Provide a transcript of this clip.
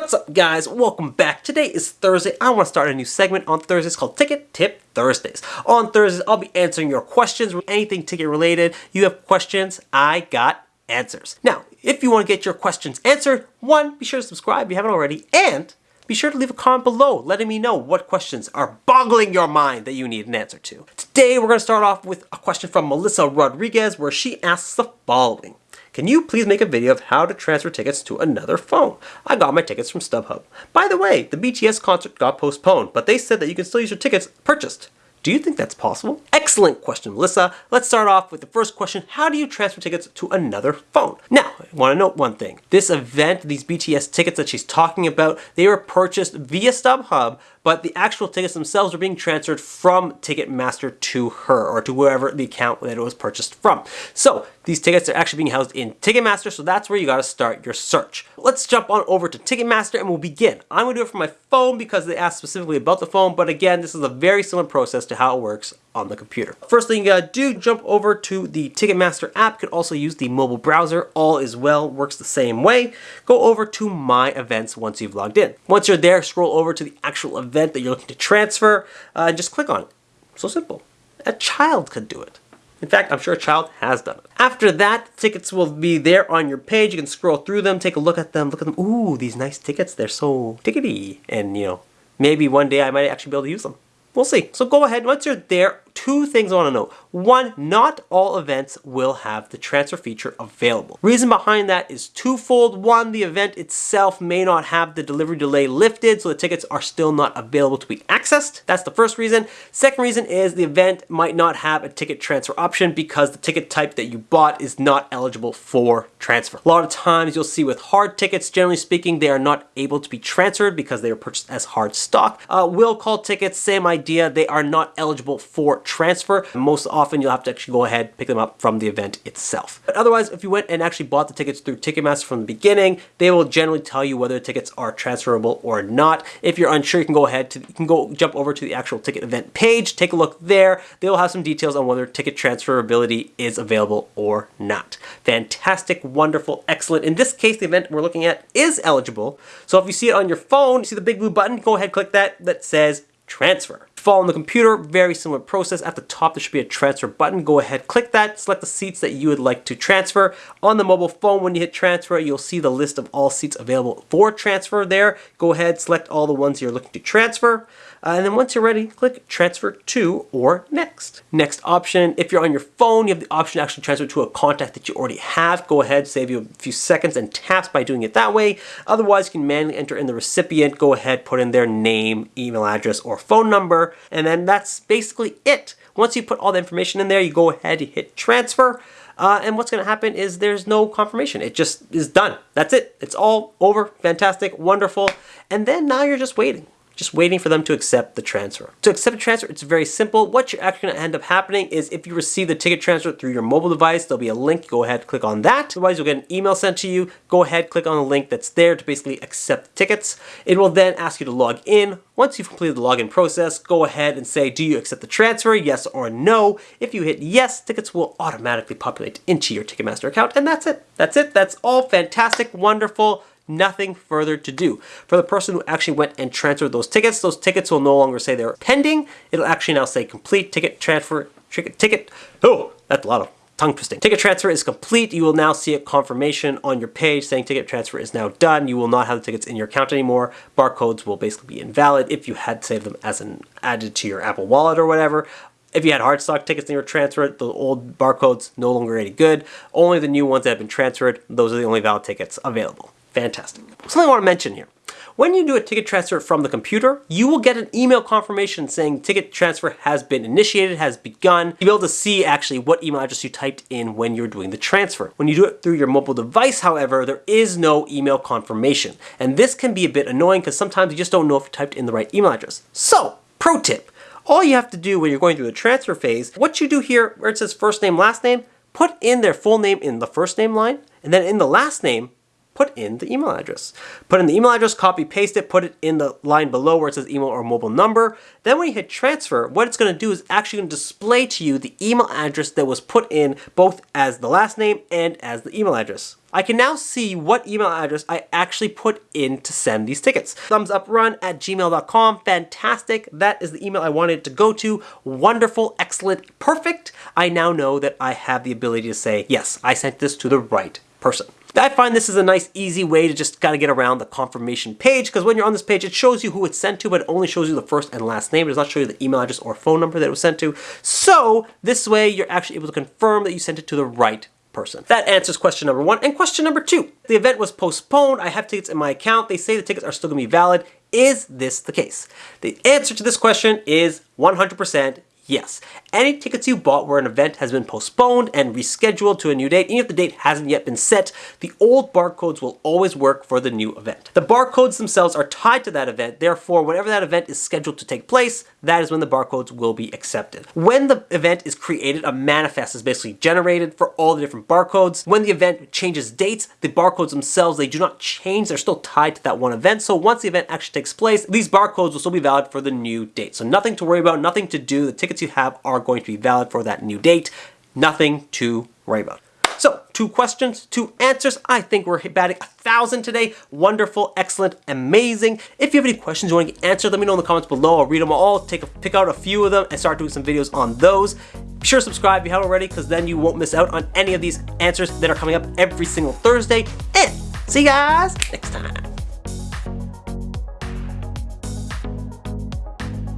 What's up guys? Welcome back. Today is Thursday. I want to start a new segment on Thursdays called Ticket Tip Thursdays. On Thursdays, I'll be answering your questions, with anything ticket related. You have questions, I got answers. Now, if you want to get your questions answered, one, be sure to subscribe if you haven't already, and be sure to leave a comment below letting me know what questions are boggling your mind that you need an answer to. Today, we're going to start off with a question from Melissa Rodriguez where she asks the following. Can you please make a video of how to transfer tickets to another phone? I got my tickets from StubHub. By the way, the BTS concert got postponed, but they said that you can still use your tickets purchased. Do you think that's possible? Excellent question, Melissa. Let's start off with the first question. How do you transfer tickets to another phone? Now, I want to note one thing. This event, these BTS tickets that she's talking about, they were purchased via StubHub, but the actual tickets themselves are being transferred from Ticketmaster to her or to wherever the account that it was purchased from. So these tickets are actually being housed in Ticketmaster, so that's where you got to start your search. Let's jump on over to Ticketmaster and we'll begin. I'm to do it from my phone because they asked specifically about the phone, but again, this is a very similar process to how it works on the computer. First thing you gotta do, jump over to the Ticketmaster app. You can also use the mobile browser. All is well, works the same way. Go over to My Events once you've logged in. Once you're there, scroll over to the actual event that you're looking to transfer uh, and just click on it. So simple. A child could do it. In fact, I'm sure a child has done it. After that, tickets will be there on your page. You can scroll through them, take a look at them, look at them. Ooh, these nice tickets. They're so tickety. And, you know, maybe one day I might actually be able to use them. We'll see. So go ahead, once you're there, two things I want to know. One, not all events will have the transfer feature available. Reason behind that is twofold. One, the event itself may not have the delivery delay lifted, so the tickets are still not available to be accessed. That's the first reason. Second reason is the event might not have a ticket transfer option because the ticket type that you bought is not eligible for transfer. A lot of times you'll see with hard tickets, generally speaking, they are not able to be transferred because they are purchased as hard stock. Uh, will call tickets, same idea, they are not eligible for transfer. Most often you'll have to actually go ahead pick them up from the event itself. But otherwise, if you went and actually bought the tickets through Ticketmaster from the beginning, they will generally tell you whether the tickets are transferable or not. If you're unsure, you can go ahead to, you can go jump over to the actual ticket event page, take a look there. They'll have some details on whether ticket transferability is available or not. Fantastic, wonderful, excellent. In this case, the event we're looking at is eligible. So if you see it on your phone, you see the big blue button, go ahead, click that, that says transfer. Fall on the computer, very similar process. At the top, there should be a transfer button. Go ahead, click that, select the seats that you would like to transfer. On the mobile phone, when you hit transfer, you'll see the list of all seats available for transfer there. Go ahead, select all the ones you're looking to transfer. Uh, and then once you're ready, click transfer to or next. Next option, if you're on your phone, you have the option to actually transfer to a contact that you already have. Go ahead, save you a few seconds and taps by doing it that way. Otherwise, you can manually enter in the recipient. Go ahead, put in their name, email address, or phone number, and then that's basically it. Once you put all the information in there, you go ahead, hit transfer, uh, and what's going to happen is there's no confirmation. It just is done. That's it. It's all over. Fantastic. Wonderful. And then now you're just waiting just waiting for them to accept the transfer. To accept a transfer, it's very simple. What you're actually gonna end up happening is if you receive the ticket transfer through your mobile device, there'll be a link, go ahead, click on that. Otherwise, you'll get an email sent to you. Go ahead, click on the link that's there to basically accept tickets. It will then ask you to log in. Once you've completed the login process, go ahead and say, do you accept the transfer, yes or no? If you hit yes, tickets will automatically populate into your Ticketmaster account, and that's it. That's it, that's all fantastic, wonderful, nothing further to do. For the person who actually went and transferred those tickets, those tickets will no longer say they're pending. It'll actually now say complete ticket transfer, ticket, ticket. Oh, that's a lot of tongue twisting. Ticket transfer is complete. You will now see a confirmation on your page saying ticket transfer is now done. You will not have the tickets in your account anymore. Barcodes will basically be invalid if you had saved them as an added to your Apple Wallet or whatever. If you had hard stock tickets in your transfer, the old barcodes no longer any good. Only the new ones that have been transferred, those are the only valid tickets available. Fantastic. Something I want to mention here. When you do a ticket transfer from the computer, you will get an email confirmation saying ticket transfer has been initiated, has begun. You'll be able to see actually what email address you typed in when you're doing the transfer. When you do it through your mobile device, however, there is no email confirmation. And this can be a bit annoying because sometimes you just don't know if you typed in the right email address. So, pro tip, all you have to do when you're going through the transfer phase, what you do here where it says first name, last name, put in their full name in the first name line, and then in the last name, put in the email address. Put in the email address, copy, paste it, put it in the line below where it says email or mobile number. Then when you hit transfer, what it's going to do is actually going to display to you the email address that was put in both as the last name and as the email address. I can now see what email address I actually put in to send these tickets. Thumbs up run at gmail.com. Fantastic. That is the email I wanted to go to. Wonderful, excellent, perfect. I now know that I have the ability to say, yes, I sent this to the right person. I find this is a nice easy way to just kind of get around the confirmation page because when you're on this page it shows you who it's sent to but it only shows you the first and last name. It does not show you the email address or phone number that it was sent to. So this way you're actually able to confirm that you sent it to the right person. That answers question number one. And question number two, the event was postponed. I have tickets in my account. They say the tickets are still gonna be valid. Is this the case? The answer to this question is 100% Yes, any tickets you bought where an event has been postponed and rescheduled to a new date, even if the date hasn't yet been set, the old barcodes will always work for the new event. The barcodes themselves are tied to that event, therefore whenever that event is scheduled to take place, that is when the barcodes will be accepted. When the event is created, a manifest is basically generated for all the different barcodes. When the event changes dates, the barcodes themselves, they do not change, they're still tied to that one event. So once the event actually takes place, these barcodes will still be valid for the new date. So nothing to worry about, nothing to do. The tickets you have are going to be valid for that new date. Nothing to worry about. So, two questions, two answers. I think we're batting a thousand today. Wonderful, excellent, amazing. If you have any questions you want to get answered, let me know in the comments below. I'll read them all, take a, pick out a few of them, and start doing some videos on those. Be sure to subscribe if you haven't already, because then you won't miss out on any of these answers that are coming up every single Thursday. And see you guys next time.